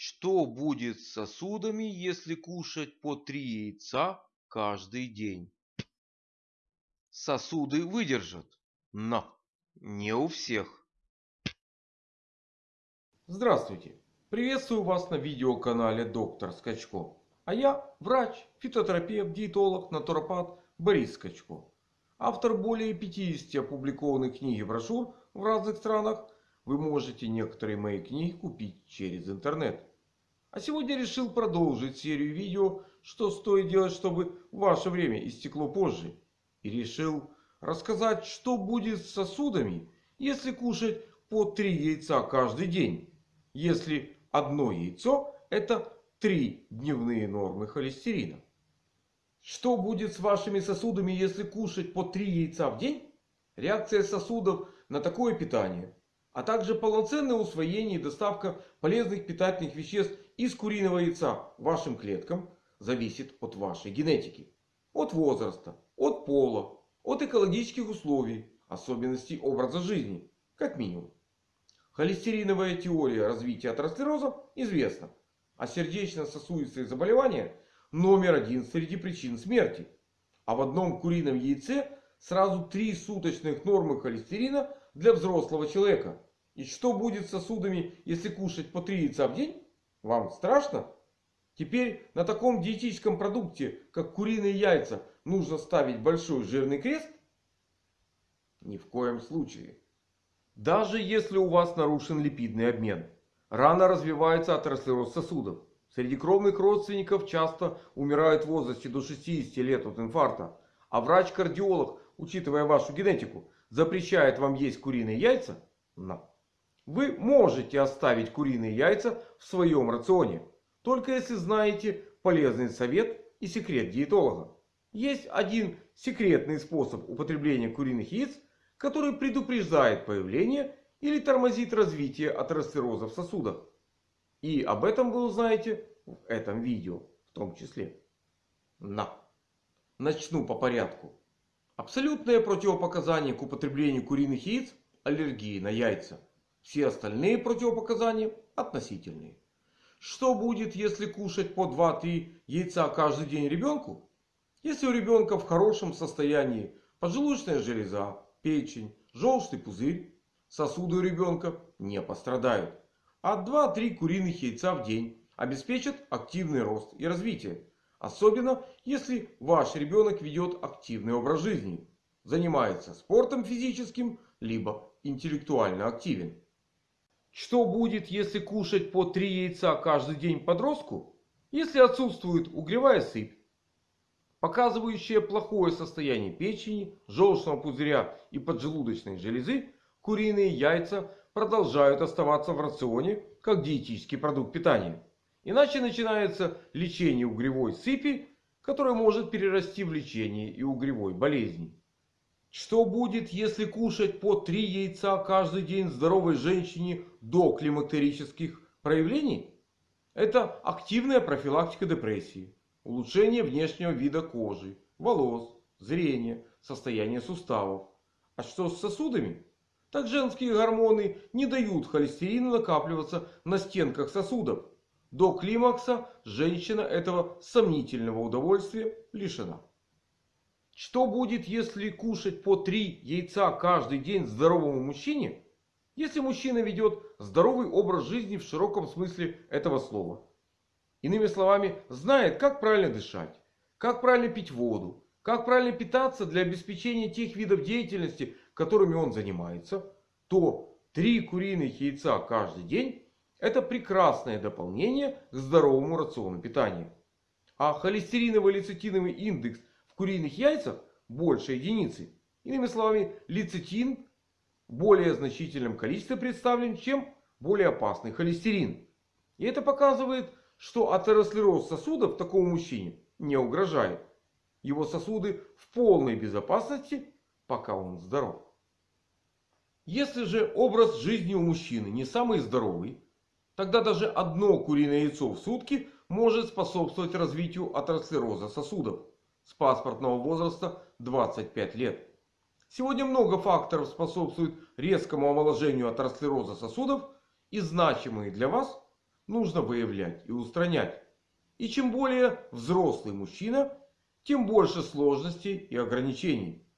Что будет с сосудами, если кушать по три яйца каждый день? Сосуды выдержат, но не у всех. Здравствуйте! Приветствую вас на видеоканале Доктор Скачко. А я врач, фитотерапевт, диетолог, натуропат Борис Скачко. Автор более 50 опубликованных книг и брошюр в разных странах. Вы можете некоторые мои книги купить через интернет. А сегодня решил продолжить серию видео, что стоит делать, чтобы ваше время истекло позже. И решил рассказать, что будет с сосудами, если кушать по 3 яйца каждый день. Если одно яйцо это 3 дневные нормы холестерина. Что будет с вашими сосудами, если кушать по 3 яйца в день? Реакция сосудов на такое питание а также полноценное усвоение и доставка полезных питательных веществ из куриного яйца вашим клеткам зависит от вашей генетики. От возраста, от пола, от экологических условий, особенностей образа жизни, как минимум. Холестериновая теория развития атеросклероза известна. А сердечно-сосудистые заболевания номер один среди причин смерти. А в одном курином яйце сразу три суточных нормы холестерина для взрослого человека. И что будет с сосудами, если кушать по 3 яйца в день? Вам страшно? Теперь на таком диетическом продукте, как куриные яйца, нужно ставить большой жирный крест? Ни в коем случае. Даже если у вас нарушен липидный обмен. Рано развивается атеросклероз сосудов. Среди кровных родственников часто умирают в возрасте до 60 лет от инфаркта. А врач-кардиолог, учитывая вашу генетику, запрещает вам есть куриные яйца? На. Вы можете оставить куриные яйца в своем рационе. Только если знаете полезный совет и секрет диетолога. Есть один секретный способ употребления куриных яиц, который предупреждает появление или тормозит развитие атеросклероза в сосудах. И об этом вы узнаете в этом видео в том числе. На. Начну по порядку. Абсолютное противопоказание к употреблению куриных яиц – аллергии на яйца. Все остальные противопоказания относительные. Что будет, если кушать по 2-3 яйца каждый день ребенку? Если у ребенка в хорошем состоянии поджелудочная железа, печень, желчный пузырь, сосуды у ребенка не пострадают. А 2-3 куриных яйца в день обеспечат активный рост и развитие. Особенно если ваш ребенок ведет активный образ жизни. Занимается спортом физическим, либо интеллектуально активен. Что будет, если кушать по 3 яйца каждый день подростку? Если отсутствует угревая сыпь, показывающая плохое состояние печени, желчного пузыря и поджелудочной железы, куриные яйца продолжают оставаться в рационе как диетический продукт питания. Иначе начинается лечение угревой сыпи, которое может перерасти в лечение и угревой болезни. Что будет, если кушать по 3 яйца каждый день здоровой женщине до климактерических проявлений? Это активная профилактика депрессии, улучшение внешнего вида кожи, волос, зрения, состояния суставов. А что с сосудами? Так женские гормоны не дают холестерину накапливаться на стенках сосудов. До климакса женщина этого сомнительного удовольствия лишена. Что будет, если кушать по 3 яйца каждый день здоровому мужчине? Если мужчина ведет здоровый образ жизни в широком смысле этого слова. Иными словами, знает, как правильно дышать, как правильно пить воду, как правильно питаться для обеспечения тех видов деятельности, которыми он занимается. То 3 куриных яйца каждый день это прекрасное дополнение к здоровому рациону питания. А холестериново-лецитиновый индекс куриных яйцах больше единицы. Иными словами, лецитин в более значительном количестве представлен, чем более опасный холестерин. И это показывает, что атеросклероз сосудов такому мужчине не угрожает. Его сосуды в полной безопасности, пока он здоров. Если же образ жизни у мужчины не самый здоровый, тогда даже одно куриное яйцо в сутки может способствовать развитию атеросклероза сосудов с паспортного возраста 25 лет. Сегодня много факторов способствуют резкому омоложению атеросклероза сосудов. И значимые для вас нужно выявлять и устранять. И чем более взрослый мужчина, тем больше сложностей и ограничений.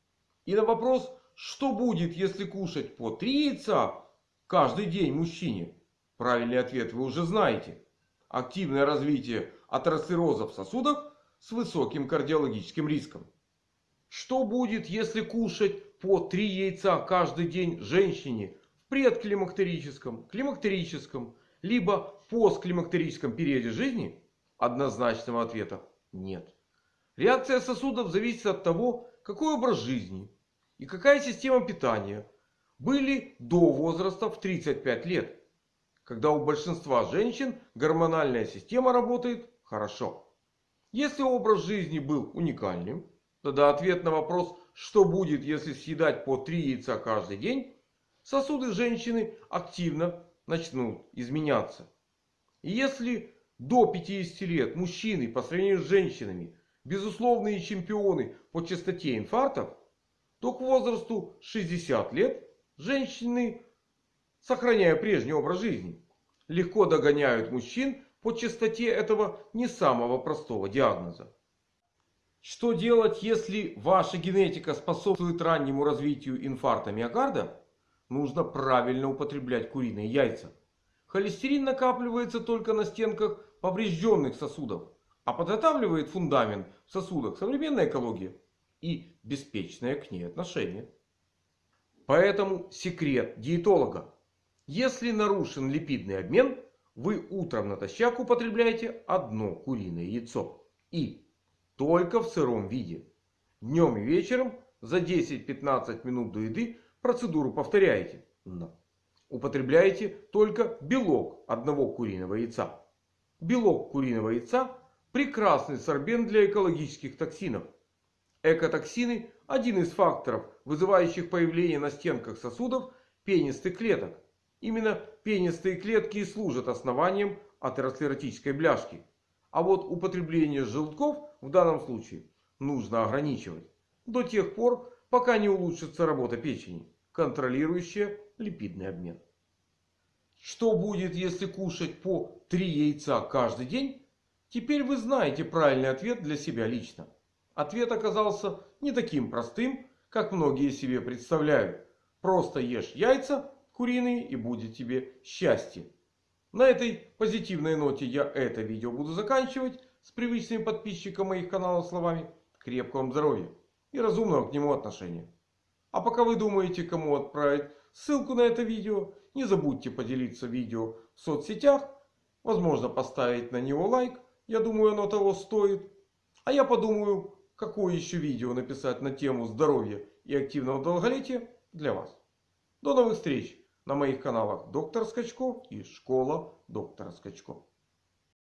И на вопрос, что будет, если кушать по 3 яйца каждый день мужчине? Правильный ответ вы уже знаете. Активное развитие атеросклероза в сосудах с высоким кардиологическим риском. Что будет, если кушать по 3 яйца каждый день женщине в предклимактерическом, климактерическом, либо постклимактерическом периоде жизни? Однозначного ответа нет. Реакция сосудов зависит от того, какой образ жизни и какая система питания были до возраста в 35 лет. Когда у большинства женщин гормональная система работает хорошо. Если образ жизни был уникальным, тогда ответ на вопрос, что будет, если съедать по 3 яйца каждый день, сосуды женщины активно начнут изменяться. И если до 50 лет мужчины по сравнению с женщинами безусловные чемпионы по частоте инфарктов, то к возрасту 60 лет женщины, сохраняя прежний образ жизни, легко догоняют мужчин по частоте этого не самого простого диагноза. Что делать, если ваша генетика способствует раннему развитию инфаркта миокарда? Нужно правильно употреблять куриные яйца. Холестерин накапливается только на стенках поврежденных сосудов. А подготавливает фундамент в сосудах современная экология и беспечное к ней отношение. Поэтому секрет диетолога. Если нарушен липидный обмен, вы утром натощак употребляете одно куриное яйцо. И только в сыром виде. Днем и вечером за 10-15 минут до еды процедуру повторяете. Но употребляете только белок одного куриного яйца. Белок куриного яйца прекрасный сорбент для экологических токсинов. Экотоксины – один из факторов, вызывающих появление на стенках сосудов пенистых клеток. Именно пенистые клетки и служат основанием атеросклеротической бляшки. А вот употребление желтков в данном случае нужно ограничивать. До тех пор, пока не улучшится работа печени, контролирующая липидный обмен. Что будет, если кушать по 3 яйца каждый день? Теперь вы знаете правильный ответ для себя лично. Ответ оказался не таким простым, как многие себе представляют. Просто ешь яйца куриные и будет тебе счастье. На этой позитивной ноте я это видео буду заканчивать. С привычными подписчикам моих каналов словами крепкого вам здоровья и разумного к нему отношения. А пока вы думаете кому отправить ссылку на это видео, не забудьте поделиться видео в соцсетях. Возможно поставить на него лайк я думаю, оно того стоит. А я подумаю, какое еще видео написать на тему здоровья и активного долголетия для вас. До новых встреч на моих каналах Доктор Скачко и Школа Доктора Скачко.